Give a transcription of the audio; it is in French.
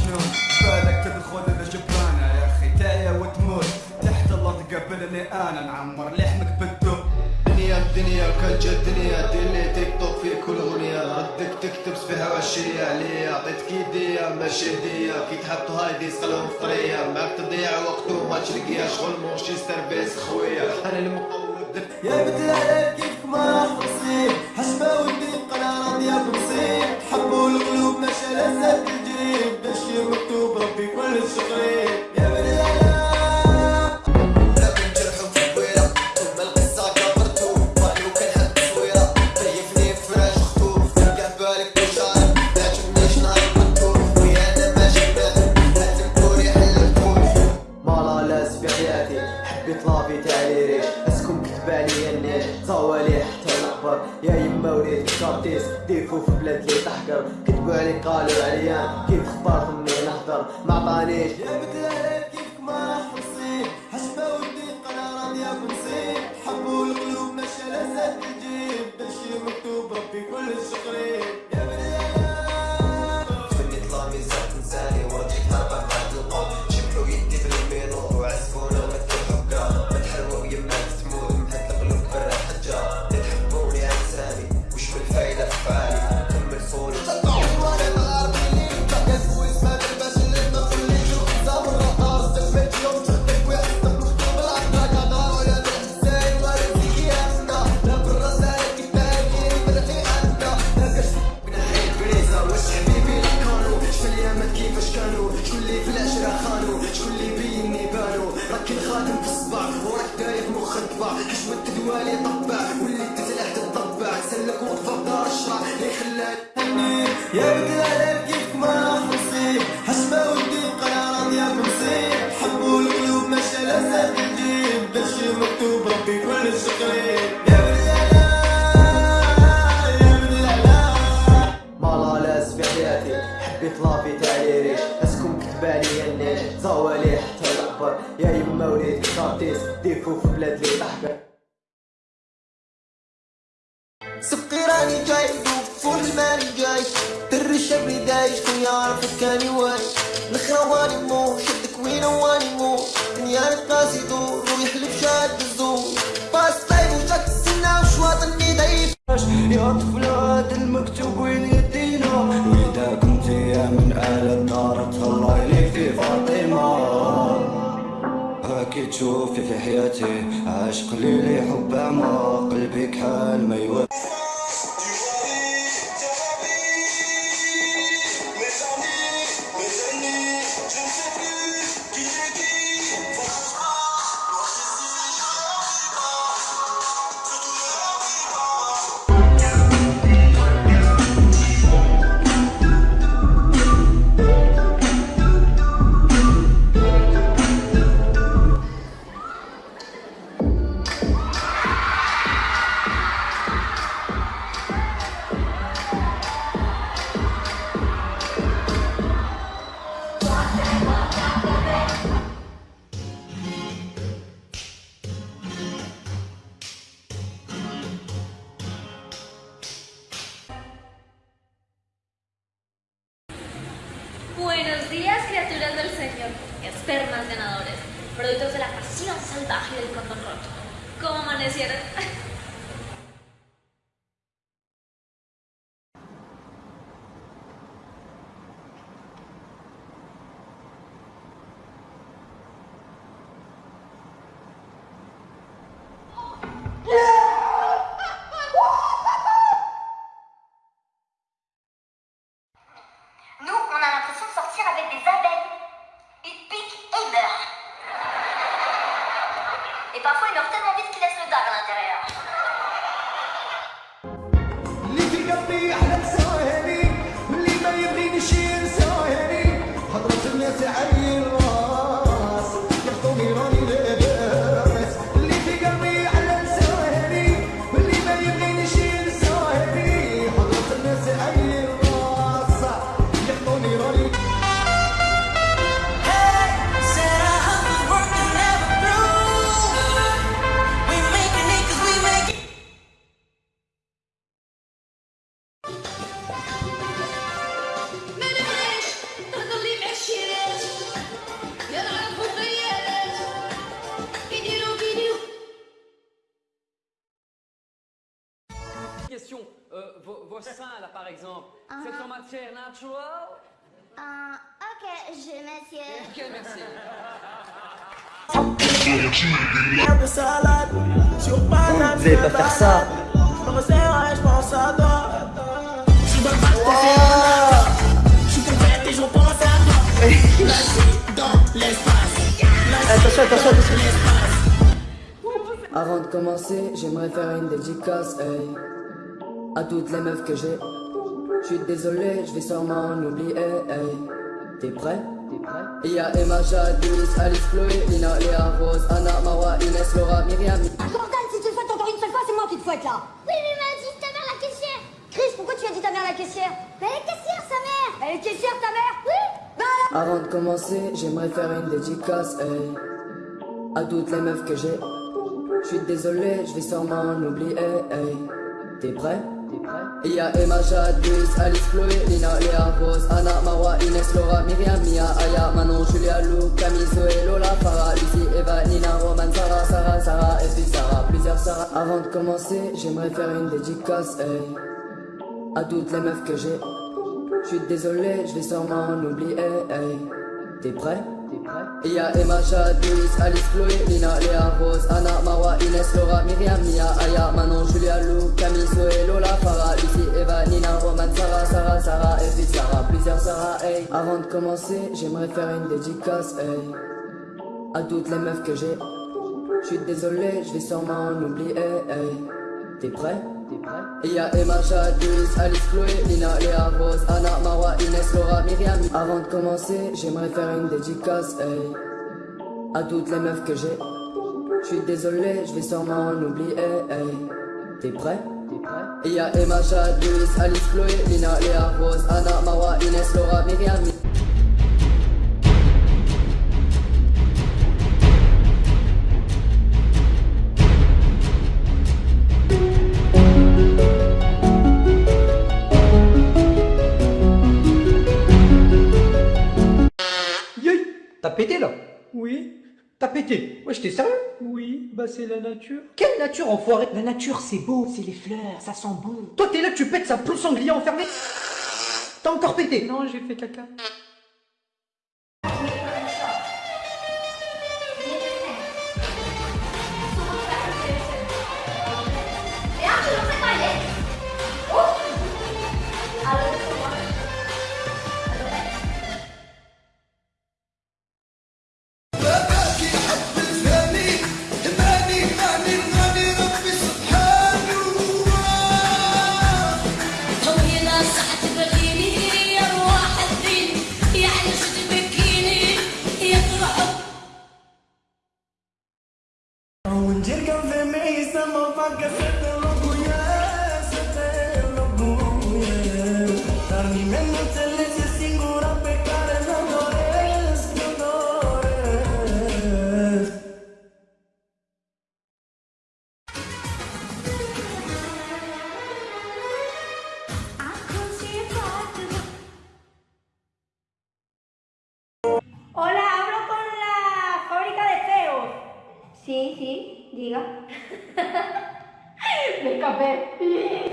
شنو بالك تدخل لجبانة يا أخي. تايا وتموت. تحت الأرض قبلني أنا نعمر لحمك بالدم. دنيا الدنيا كالجا الدنيا دلي تيك توك في كل أغنية. ردك تكتب فيها عشية ليا. عطيتك ايديا ماشي هدية كي تحط هايدي سقلهم فطرية ما تضيع وقت وما تشرقيا شغل مورشي سيرفيس خويا. أنا المقود يا بنت كيف ما خلصي حسبة ودي قناة راضية بنصيح حبوا القلوب ماشي على people in the يا يما وليد كارتيس ديفو في بلاد لي تحقر. كتبوا عليك قالوا عليا كيف خبرت مني نهضر. ما عطانيش. يا بدل كيفك ما حصيت. حسبة ودي قناة راضية بنصيب حبوا القلوب ماشي لذات الجيب باش مكتوب ربي كل شقريب كل خاتم في الصباع وراك داير مخ طباع حشمة دوالي طبع واللي تتلعت الطباع سلك وطفى بدار الشرع لي خلاني يا بدل كيف ما حمصي حشمة ودي قرارات يا ممسي حبوا القلوب ماشي على ساق الجيب درشي مكتوب ربي كل شكري في بلاد لي تحقر سبقي راني جاي فول الماني جاي. در الشبري دايش كل يعرفك كاني واي نخرواني مو شدك وين واني مو. دنيا نقاسي دور ويحلف شاد الزور. باس طيب وشك السنة وشواطني ضعيف يا طفل المكتوب وين يدينا؟ واذا كنت يا من أهل الدار تشوفي في حياتي عاشق لي حب اعمى قلبي كحال ما يوافق Buenos días, criaturas del Señor, espermas ganadores, productos de la pasión salvaje del condón roto. ¿Cómo amanecieron? des abeilles. Ils piquent et meurent. Et parfois, ils meurent tellement vite qu'ils laissent le dague à l'intérieur. Question. Euh, vos, vos seins, là, par exemple, c'est en matière naturelle? Euh, ok, je monsieur. Ok, merci. Vous allez pas faire ça Attention, attention, attention Avant de commencer, j'aimerais faire une dédicace, hey, à toutes les meufs que j'ai. Je suis désolé, je vais sûrement en oublier, hey. T'es prêt? Il y a Emma, Jade, Louise, Alice, Chloé, Lina, Léa, Rose, Anna, Mawa, Inès, Laura, Myriam. Jordan, si tu le fouettes encore une seule fois, c'est moi qui te fouette là Oui, mais m'a dit ta mère la caissière. Chris, pourquoi tu as dit ta mère la caissière? Mais elle est caissière, sa mère. Elle est caissière ta mère? Oui. Avant de commencer, j'aimerais faire une dédicace, hey, à toutes les meufs que j'ai. Je suis désolé, je vais sûrement en oublier, hey. T'es prêt? Il y a Emma, Jade, Louise, Alice, Chloé, Lina, Léa, Rose, Anna, Mawa, Inès, Laura, Myriam, Mia, Aya, Manon, Julia, Lou, Camille, Zoé, Lola, Farah, Lucie, Eva, Nina, Roman, Sarah, Sarah, Sarah, et puis Sarah, plusieurs Sarah. Avant de commencer, j'aimerais faire une dédicace, hey, à toutes les meufs que j'ai. Je suis désolé, je vais sûrement en oublier, hey. T'es prêt? Il y a Emma, Jade, Louise, Alice, Chloé, Lina, Léa, Rose, Anna, Mawa, Inès, Laura, Myriam, Mia, Aya, Manon, Julia, Avant de commencer, j'aimerais faire une dédicace, hey, à toutes les meufs que j'ai. Je suis désolé, je vais sûrement en oublier, hey. T'es prêt? Il y a Emma, Jade, Louise, Alice, Chloé, Lina, Léa, Rose, Anna, Mawa, Inès, Laura, Myriam. Avant de commencer, j'aimerais faire une dédicace, hey, à toutes les meufs que j'ai. Je suis désolé, je vais sûrement en oublier. T'es prêt? Il y a Emma, Jade, Louise, Alice, Chloé, Lina, Léa, Rose, Anna, Mawa, Inès, Laura, Myriam. Yay T'as pété là? Oui. T'as pété Ouais, j'étais sérieux Oui, bah c'est la nature. Quelle nature, enfoiré La nature, c'est beau, c'est les fleurs, ça sent bon. Toi, t'es là, tu pètes, ça pousse sanglier enfermé T'as encore pété Non, j'ai fait caca. Hola, hablo con la fábrica de feos. Sí, sí, diga. Me escapé.